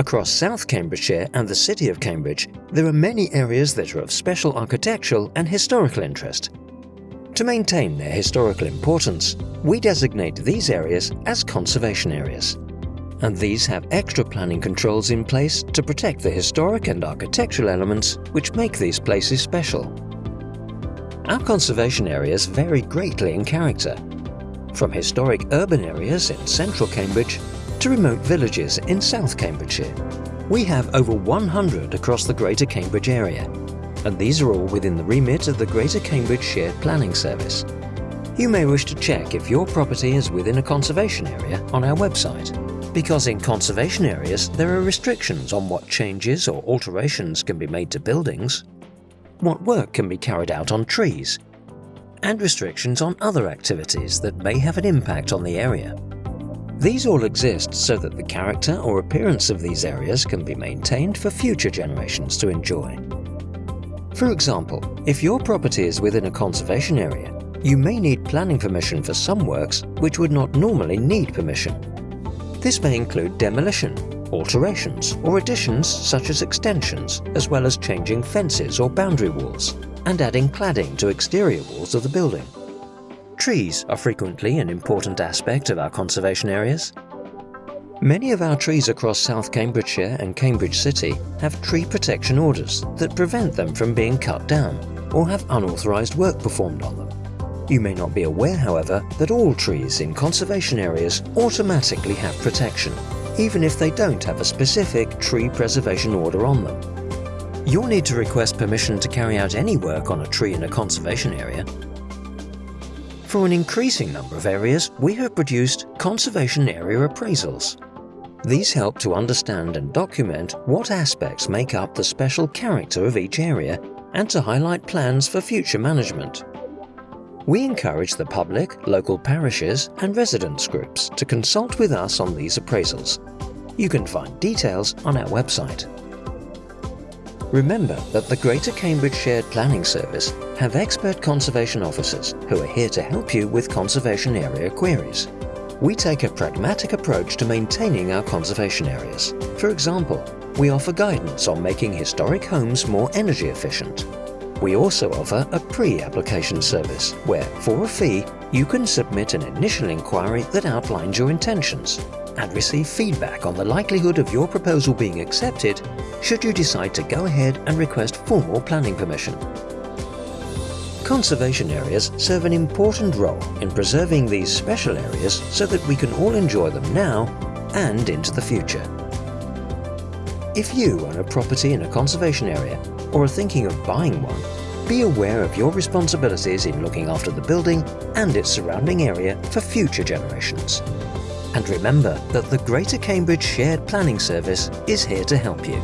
Across South Cambridgeshire and the City of Cambridge, there are many areas that are of special architectural and historical interest. To maintain their historical importance, we designate these areas as conservation areas. And these have extra planning controls in place to protect the historic and architectural elements which make these places special. Our conservation areas vary greatly in character, from historic urban areas in central Cambridge to remote villages in South Cambridgeshire. We have over 100 across the Greater Cambridge area, and these are all within the remit of the Greater Cambridge Shared Planning Service. You may wish to check if your property is within a conservation area on our website, because in conservation areas there are restrictions on what changes or alterations can be made to buildings, what work can be carried out on trees, and restrictions on other activities that may have an impact on the area. These all exist so that the character or appearance of these areas can be maintained for future generations to enjoy. For example, if your property is within a conservation area, you may need planning permission for some works which would not normally need permission. This may include demolition, alterations or additions such as extensions, as well as changing fences or boundary walls, and adding cladding to exterior walls of the building. Trees are frequently an important aspect of our conservation areas. Many of our trees across South Cambridgeshire and Cambridge City have tree protection orders that prevent them from being cut down or have unauthorised work performed on them. You may not be aware, however, that all trees in conservation areas automatically have protection, even if they don't have a specific tree preservation order on them. You'll need to request permission to carry out any work on a tree in a conservation area for an increasing number of areas, we have produced conservation area appraisals. These help to understand and document what aspects make up the special character of each area and to highlight plans for future management. We encourage the public, local parishes and residents groups to consult with us on these appraisals. You can find details on our website. Remember that the Greater Cambridge Shared Planning Service have expert conservation officers who are here to help you with conservation area queries. We take a pragmatic approach to maintaining our conservation areas. For example, we offer guidance on making historic homes more energy efficient. We also offer a pre-application service where, for a fee, you can submit an initial inquiry that outlines your intentions and receive feedback on the likelihood of your proposal being accepted should you decide to go ahead and request formal planning permission. Conservation areas serve an important role in preserving these special areas so that we can all enjoy them now and into the future. If you own a property in a conservation area or are thinking of buying one, be aware of your responsibilities in looking after the building and its surrounding area for future generations. And remember that the Greater Cambridge Shared Planning Service is here to help you.